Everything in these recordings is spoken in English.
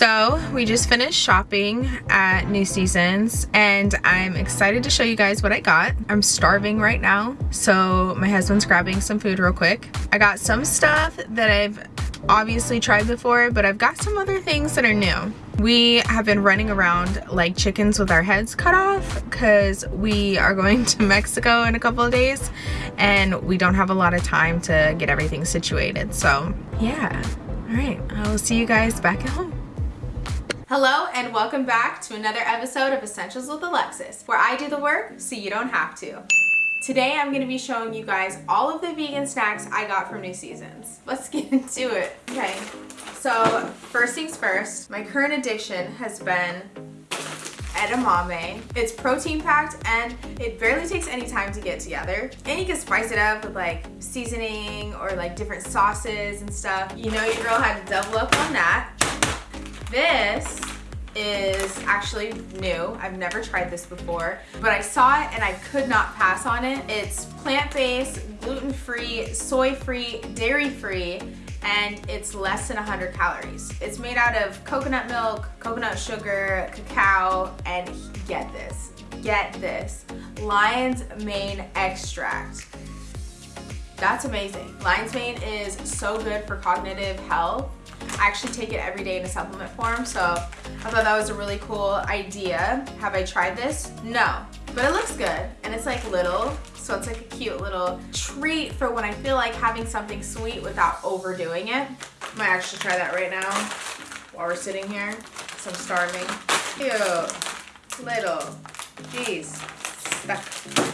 So we just finished shopping at New Seasons and I'm excited to show you guys what I got. I'm starving right now, so my husband's grabbing some food real quick. I got some stuff that I've obviously tried before, but I've got some other things that are new. We have been running around like chickens with our heads cut off because we are going to Mexico in a couple of days and we don't have a lot of time to get everything situated. So yeah, all right, I will see you guys back at home. Hello and welcome back to another episode of Essentials with Alexis, where I do the work so you don't have to. Today I'm going to be showing you guys all of the vegan snacks I got from New Seasons. Let's get into it. Okay, so first things first, my current addiction has been edamame. It's protein packed and it barely takes any time to get together. And you can spice it up with like seasoning or like different sauces and stuff. You know your girl had to double up on that. This is actually new. I've never tried this before, but I saw it and I could not pass on it. It's plant-based, gluten-free, soy-free, dairy-free, and it's less than 100 calories. It's made out of coconut milk, coconut sugar, cacao, and get this, get this, lion's mane extract. That's amazing. Lion's mane is so good for cognitive health I actually take it every day in a supplement form, so I thought that was a really cool idea. Have I tried this? No, but it looks good and it's like little, so it's like a cute little treat for when I feel like having something sweet without overdoing it. I might actually try that right now while we're sitting here, so I'm starving. Cute, little, jeez, stuck.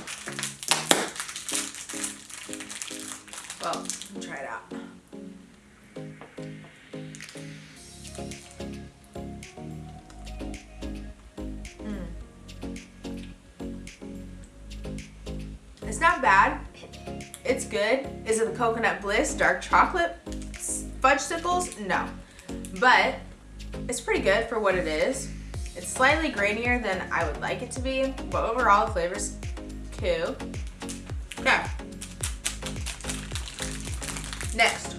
Coconut Bliss Dark Chocolate Fudge Fudgsicles? No. But it's pretty good for what it is. It's slightly grainier than I would like it to be, but overall the flavor's cool. Okay. Next.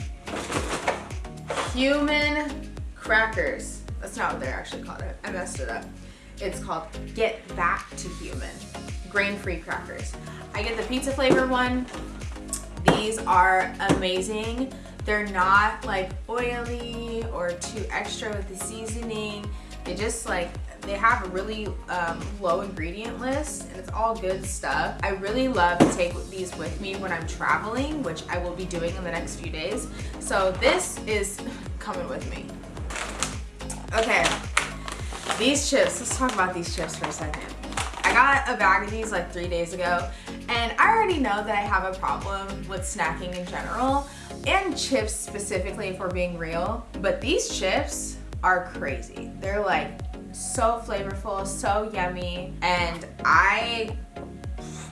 Human crackers. That's not what they're actually called. I messed it up. It's called Get Back to Human. Grain-free crackers. I get the pizza flavor one. These are amazing. They're not like oily or too extra with the seasoning. They just like, they have a really um, low ingredient list and it's all good stuff. I really love to take these with me when I'm traveling, which I will be doing in the next few days. So this is coming with me. Okay, these chips, let's talk about these chips for a second. I got a bag of these like three days ago and I already know that I have a problem with snacking in general and chips specifically if we're being real. But these chips are crazy. They're like so flavorful, so yummy. And I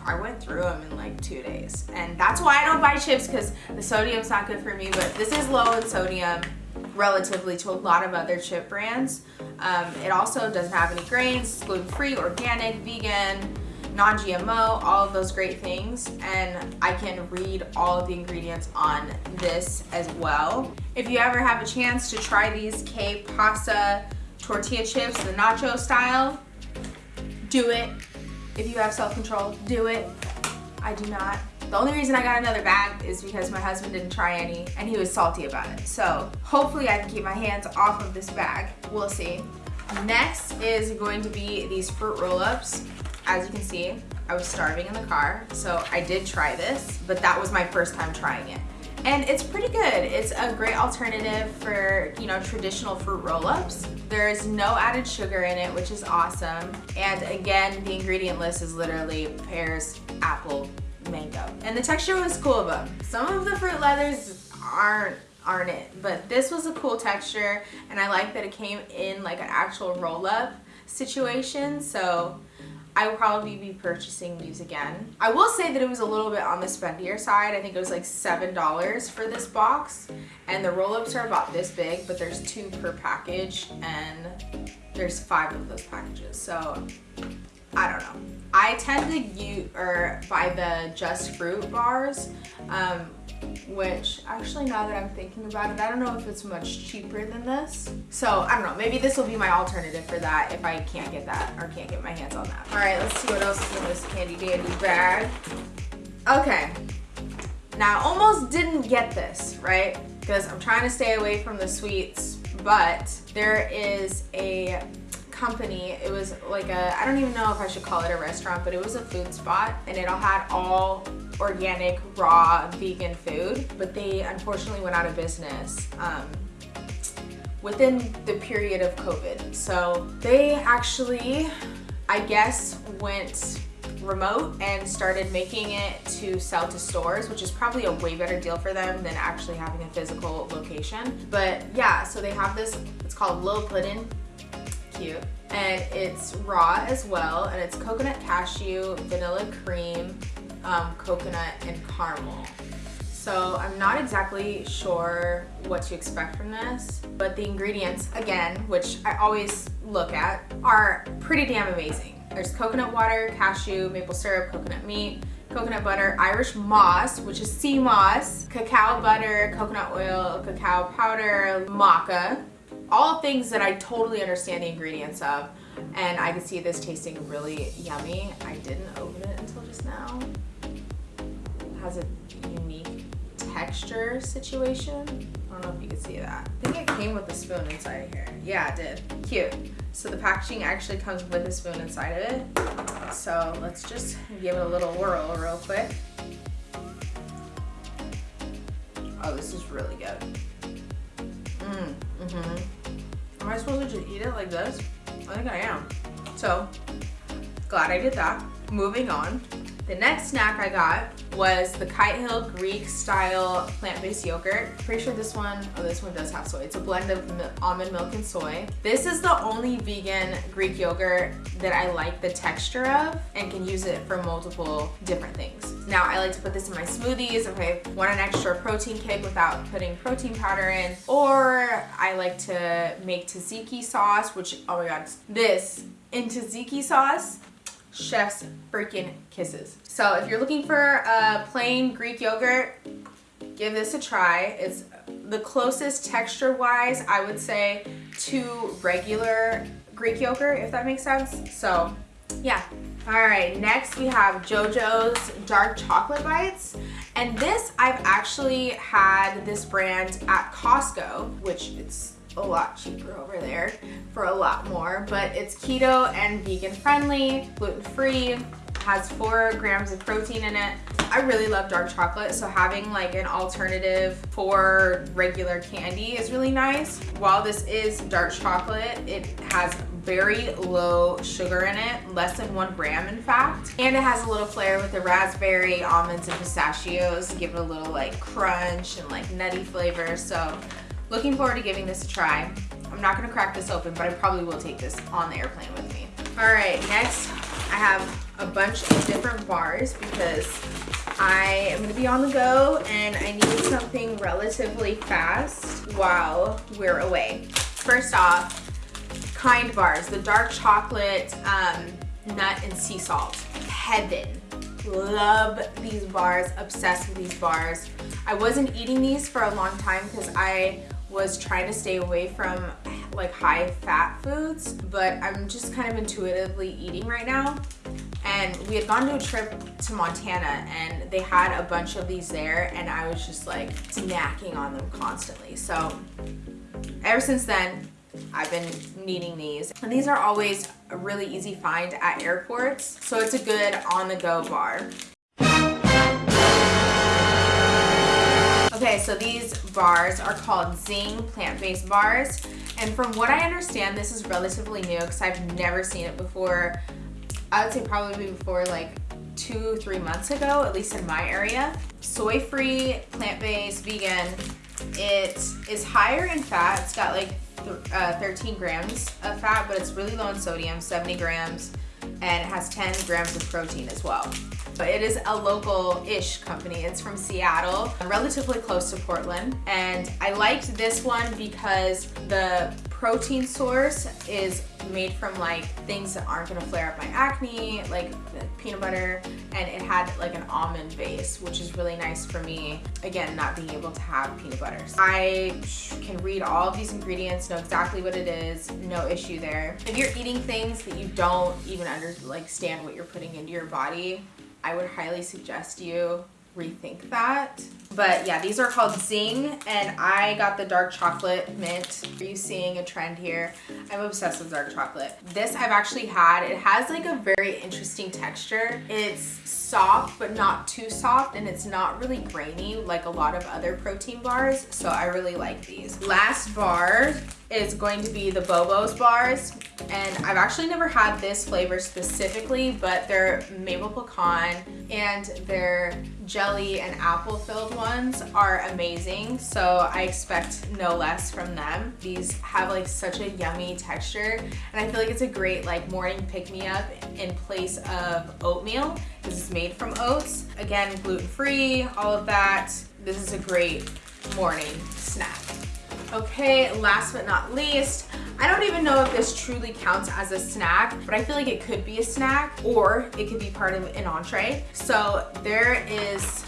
I went through them in like two days. And that's why I don't buy chips because the sodium's not good for me. But this is low in sodium relatively to a lot of other chip brands. Um, it also doesn't have any grains, gluten-free, organic, vegan, non-GMO, all of those great things. And I can read all of the ingredients on this as well. If you ever have a chance to try these K pasta tortilla chips, the nacho style, do it. If you have self-control, do it. I do not. The only reason I got another bag is because my husband didn't try any and he was salty about it. So hopefully I can keep my hands off of this bag. We'll see. Next is going to be these fruit roll-ups. As you can see, I was starving in the car, so I did try this, but that was my first time trying it. And it's pretty good. It's a great alternative for, you know, traditional fruit roll-ups. There's no added sugar in it, which is awesome. And again, the ingredient list is literally pears, apple, mango. And the texture was cool them. Some of the fruit leathers aren't aren't it but this was a cool texture and I like that it came in like an actual roll-up situation so I will probably be purchasing these again. I will say that it was a little bit on the spendier side. I think it was like $7 for this box. And the roll-ups are about this big, but there's two per package and there's five of those packages. So I don't know. I tend to use or buy the Just Fruit bars, um, which actually now that I'm thinking about it, I don't know if it's much cheaper than this. So I don't know, maybe this will be my alternative for that if I can't get that or can't get my hands on that. All right, let's see what else is in this candy dandy bag. Okay, now I almost didn't get this, right? Because I'm trying to stay away from the sweets, but there is a company. It was like a, I don't even know if I should call it a restaurant, but it was a food spot and it all had all organic, raw, vegan food, but they unfortunately went out of business. Um, within the period of COVID. So they actually, I guess, went remote and started making it to sell to stores, which is probably a way better deal for them than actually having a physical location. But yeah, so they have this, it's called Lil Puddin', cute. And it's raw as well, and it's coconut cashew, vanilla cream, um, coconut, and caramel. So I'm not exactly sure what to expect from this, but the ingredients, again, which I always look at, are pretty damn amazing. There's coconut water, cashew, maple syrup, coconut meat, coconut butter, Irish moss, which is sea moss, cacao butter, coconut oil, cacao powder, maca, all things that I totally understand the ingredients of. And I can see this tasting really yummy. I didn't open it until just now. It has a unique texture situation. I don't know if you can see that. I think it came with a spoon inside here. Yeah, it did. Cute. So the packaging actually comes with a spoon inside of it. So let's just give it a little whirl real quick. Oh, this is really good. Mmm, mm-hmm. Am I supposed to just eat it like this? I think I am. So, glad I did that. Moving on. The next snack I got was the Kite Hill Greek style plant-based yogurt. Pretty sure this one, oh this one does have soy. It's a blend of almond milk and soy. This is the only vegan Greek yogurt that I like the texture of and can use it for multiple different things. Now I like to put this in my smoothies if I want an extra protein kick without putting protein powder in or I like to make tzatziki sauce which oh my god this in tzatziki sauce chef's freaking kisses. So if you're looking for a plain Greek yogurt, give this a try. It's the closest texture wise, I would say, to regular Greek yogurt, if that makes sense. So yeah. All right, next we have JoJo's Dark Chocolate Bites. And this, I've actually had this brand at Costco, which it's a lot cheaper over there for a lot more, but it's keto and vegan friendly, gluten free, has four grams of protein in it. I really love dark chocolate, so having like an alternative for regular candy is really nice. While this is dark chocolate, it has very low sugar in it, less than one gram in fact. And it has a little flair with the raspberry, almonds, and pistachios give it a little like crunch and like nutty flavor. So Looking forward to giving this a try. I'm not gonna crack this open, but I probably will take this on the airplane with me. All right, next I have a bunch of different bars because I am gonna be on the go and I need something relatively fast while we're away. First off, Kind Bars, the dark chocolate um, nut and sea salt. Heaven. Love these bars, obsessed with these bars. I wasn't eating these for a long time because I was trying to stay away from like high fat foods, but I'm just kind of intuitively eating right now. And we had gone to a trip to Montana and they had a bunch of these there and I was just like snacking on them constantly. So ever since then, I've been needing these. And these are always a really easy find at airports. So it's a good on the go bar. Okay, so these bars are called Zing plant-based bars. And from what I understand, this is relatively new because I've never seen it before. I would say probably before like two, three months ago, at least in my area. Soy-free, plant-based, vegan. It is higher in fat. It's got like uh, 13 grams of fat, but it's really low in sodium, 70 grams, and it has 10 grams of protein as well. But it is a local-ish company. It's from Seattle, relatively close to Portland. And I liked this one because the protein source is made from like things that aren't gonna flare up my acne, like peanut butter, and it had like an almond base, which is really nice for me. Again, not being able to have peanut butters. I can read all of these ingredients, know exactly what it is, no issue there. If you're eating things that you don't even under like stand what you're putting into your body, I would highly suggest you rethink that. But yeah, these are called Zing and I got the dark chocolate mint. Are you seeing a trend here? I'm obsessed with dark chocolate. This I've actually had. It has like a very interesting texture. It's soft but not too soft and it's not really grainy like a lot of other protein bars. So I really like these. Last bar is going to be the Bobos bars. And I've actually never had this flavor specifically but they're maple pecan and their jelly and apple filled ones are amazing. So I expect no less from them. These have like such a yummy texture. And I feel like it's a great like morning pick-me-up in place of oatmeal. Because it's made from oats. Again gluten-free all of that. This is a great morning snack Okay, last but not least, I don't even know if this truly counts as a snack, but I feel like it could be a snack or it could be part of an entree. So there is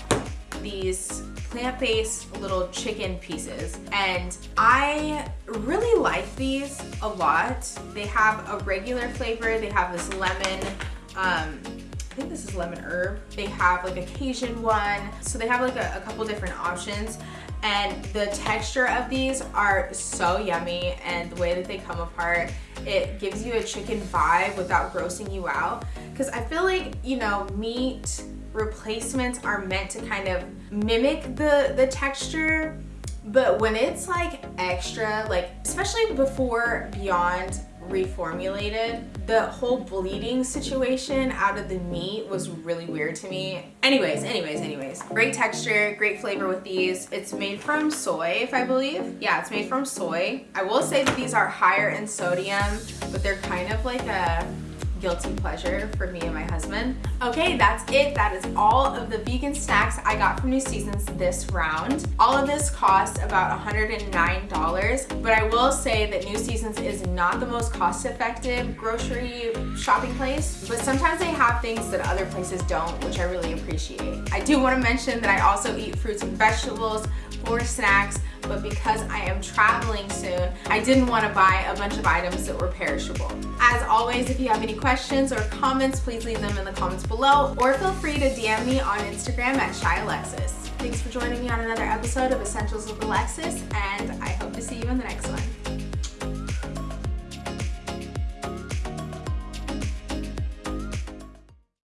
these plant-based little chicken pieces and I really like these a lot. They have a regular flavor, they have this lemon, um, I think this is lemon herb. They have like a Cajun one. So they have like a, a couple different options and the texture of these are so yummy and the way that they come apart it gives you a chicken vibe without grossing you out. Because I feel like you know meat replacements are meant to kind of mimic the the texture but when it's like extra like especially before beyond reformulated. The whole bleeding situation out of the meat was really weird to me. Anyways, anyways, anyways. Great texture, great flavor with these. It's made from soy, if I believe. Yeah, it's made from soy. I will say that these are higher in sodium, but they're kind of like a guilty pleasure for me and my husband. Okay, that's it. That is all of the vegan snacks I got from New Seasons this round. All of this cost about $109, but I will say that New Seasons is not the most cost-effective grocery shopping place, but sometimes they have things that other places don't, which I really appreciate. I do want to mention that I also eat fruits and vegetables for snacks, but because I am traveling soon, I didn't want to buy a bunch of items that were perishable. As always, if you have any questions or comments, please leave them in the comments below, or feel free to DM me on Instagram at Shy Alexis. Thanks for joining me on another episode of Essentials with Alexis, and I hope to see you in the next one.